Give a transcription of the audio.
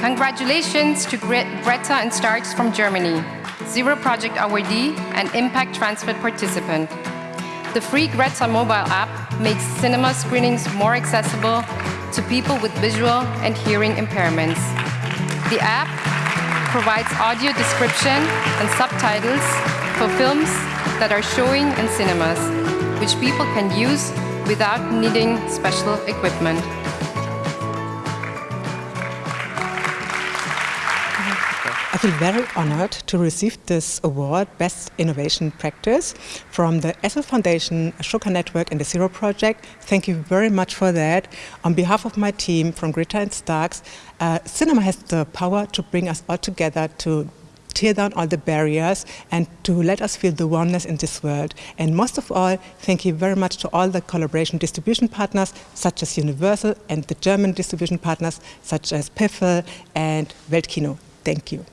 Congratulations to Greta and Starks from Germany, Zero Project awardee and Impact Transfer participant. The free Greta mobile app makes cinema screenings more accessible to people with visual and hearing impairments. The app provides audio description and subtitles for films that are showing in cinemas, which people can use without needing special equipment. I feel very honored to receive this award, Best Innovation Practice, from the Essl Foundation, Ashoka Network and the Zero Project. Thank you very much for that. On behalf of my team from Greta and Starks, uh, cinema has the power to bring us all together to tear down all the barriers and to let us feel the oneness in this world. And most of all, thank you very much to all the collaboration distribution partners such as Universal and the German distribution partners such as Piffl and Weltkino. Thank you.